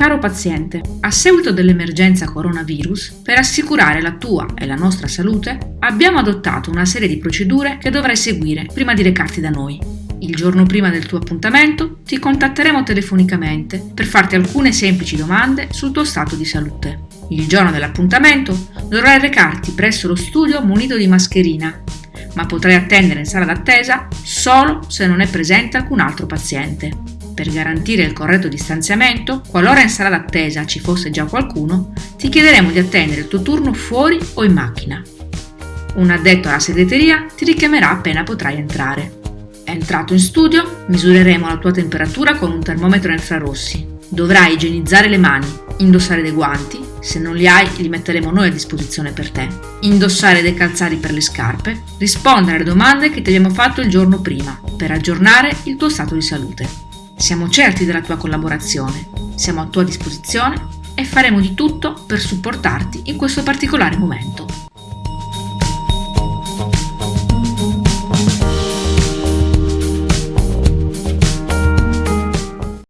Caro paziente, a seguito dell'emergenza coronavirus, per assicurare la tua e la nostra salute, abbiamo adottato una serie di procedure che dovrai seguire prima di recarti da noi. Il giorno prima del tuo appuntamento ti contatteremo telefonicamente per farti alcune semplici domande sul tuo stato di salute. Il giorno dell'appuntamento dovrai recarti presso lo studio munito di mascherina, ma potrai attendere in sala d'attesa solo se non è presente alcun altro paziente. Per garantire il corretto distanziamento, qualora in sala d'attesa ci fosse già qualcuno, ti chiederemo di attendere il tuo turno fuori o in macchina. Un addetto alla segreteria ti richiamerà appena potrai entrare. Entrato in studio, misureremo la tua temperatura con un termometro infrarossi. Dovrai igienizzare le mani, indossare dei guanti, se non li hai li metteremo noi a disposizione per te, indossare dei calzari per le scarpe, rispondere alle domande che ti abbiamo fatto il giorno prima per aggiornare il tuo stato di salute. Siamo certi della tua collaborazione, siamo a tua disposizione e faremo di tutto per supportarti in questo particolare momento.